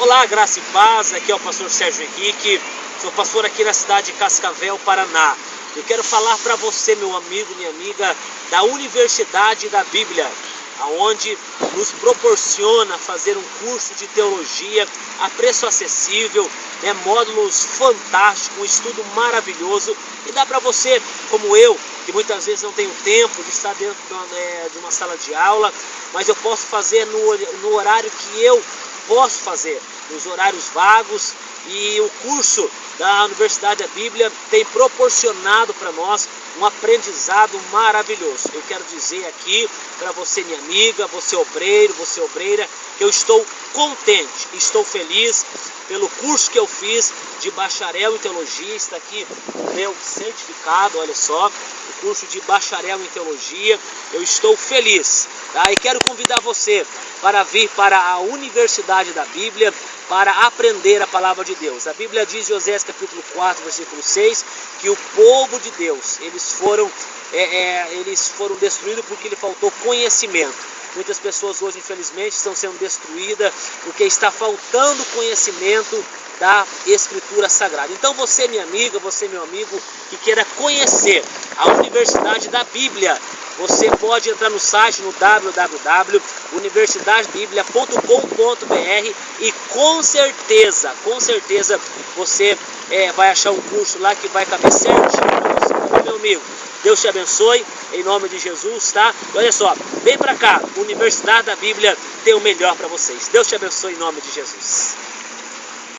Olá, graça e paz, aqui é o pastor Sérgio Henrique, sou pastor aqui na cidade de Cascavel, Paraná. Eu quero falar para você, meu amigo, minha amiga, da Universidade da Bíblia, aonde nos proporciona fazer um curso de teologia a preço acessível, né, módulos fantásticos, um estudo maravilhoso. E dá para você, como eu, que muitas vezes não tenho tempo de estar dentro de uma, né, de uma sala de aula, mas eu posso fazer no, no horário que eu posso fazer, nos horários vagos, e o curso da Universidade da Bíblia tem proporcionado para nós um aprendizado maravilhoso. Eu quero dizer aqui para você, minha amiga, você obreiro, você obreira, que eu estou contente, estou feliz pelo curso que eu fiz de bacharel em teologia. Está aqui o meu certificado, olha só, o curso de bacharel em teologia. Eu estou feliz, tá? E quero convidar você para vir para a Universidade da Bíblia para aprender a palavra de Deus. A Bíblia diz em Osés capítulo 4, versículo 6, que o povo de Deus, eles foram, é, é, eles foram destruídos porque lhe faltou conhecimento. Muitas pessoas hoje, infelizmente, estão sendo destruídas porque está faltando conhecimento da Escritura Sagrada. Então você, minha amiga, você, meu amigo, que queira conhecer a Universidade da Bíblia, você pode entrar no site no www.universidadebiblia.com.br e com certeza, com certeza você é, vai achar um curso lá que vai caber certinho para você, meu amigo. Deus te abençoe, em nome de Jesus, tá? E olha só, vem para cá, Universidade da Bíblia tem o melhor para vocês. Deus te abençoe em nome de Jesus.